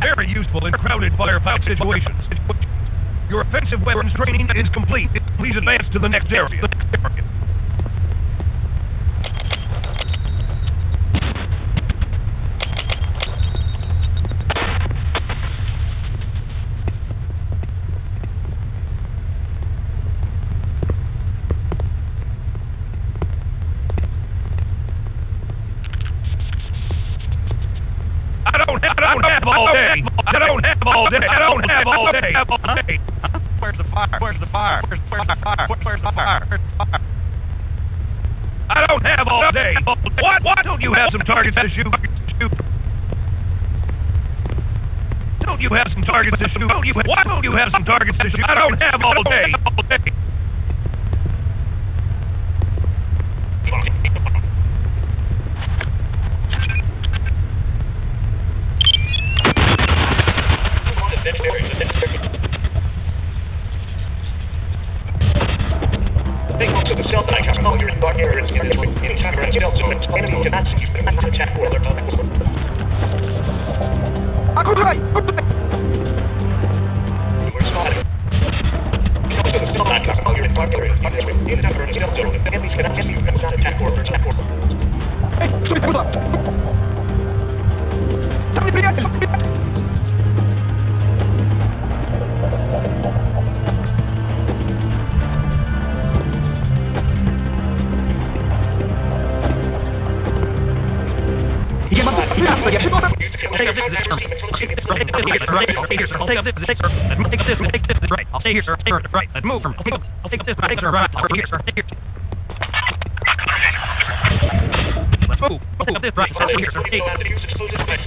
Very useful in crowded firefight situations. Your offensive weapons training is complete. Please advance to the next area. Know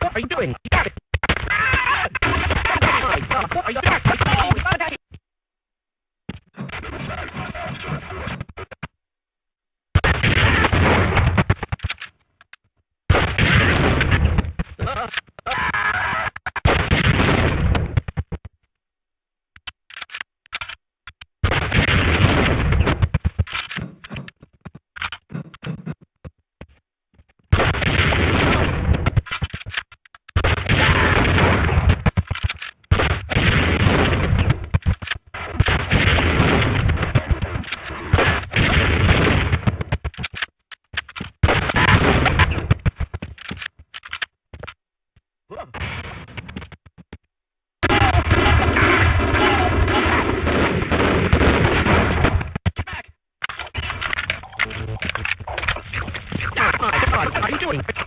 What are you doing? You got it. Thank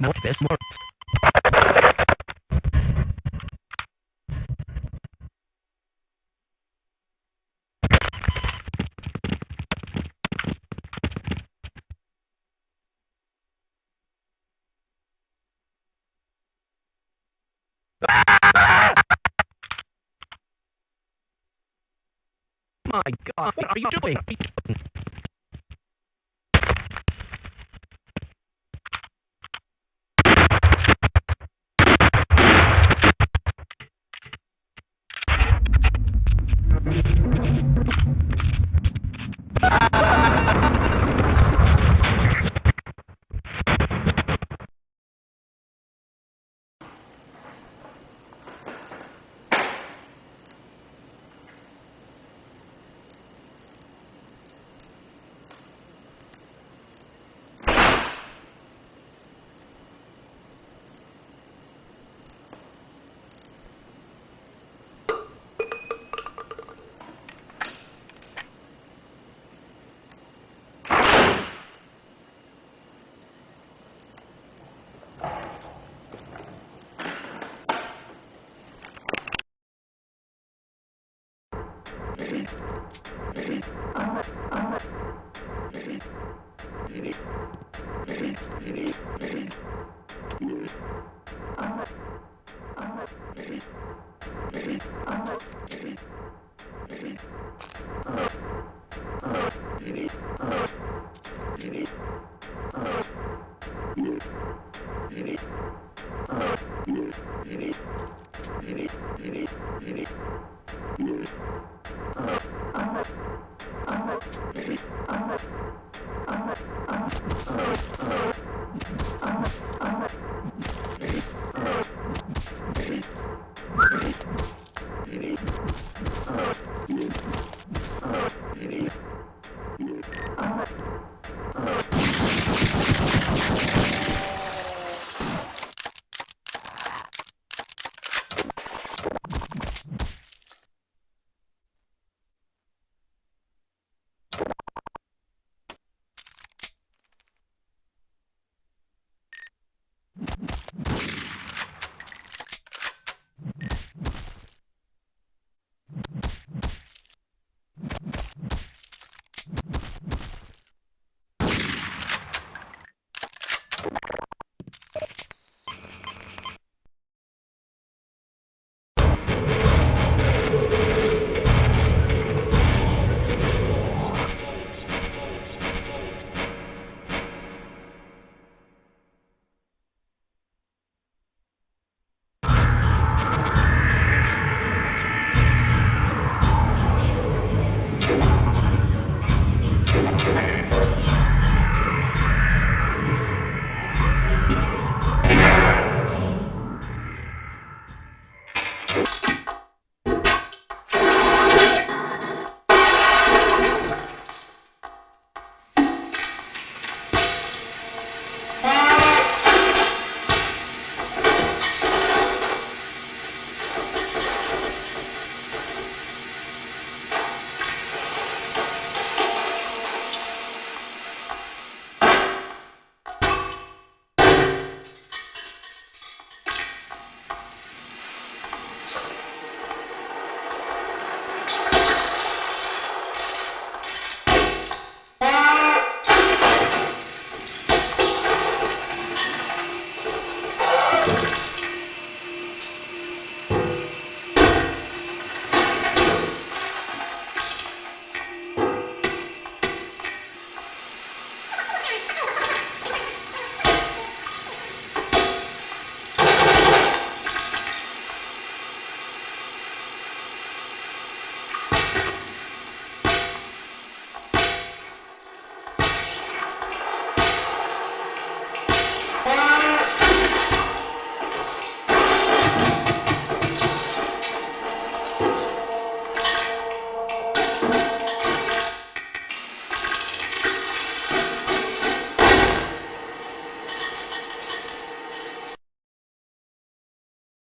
Northwest North Thank you.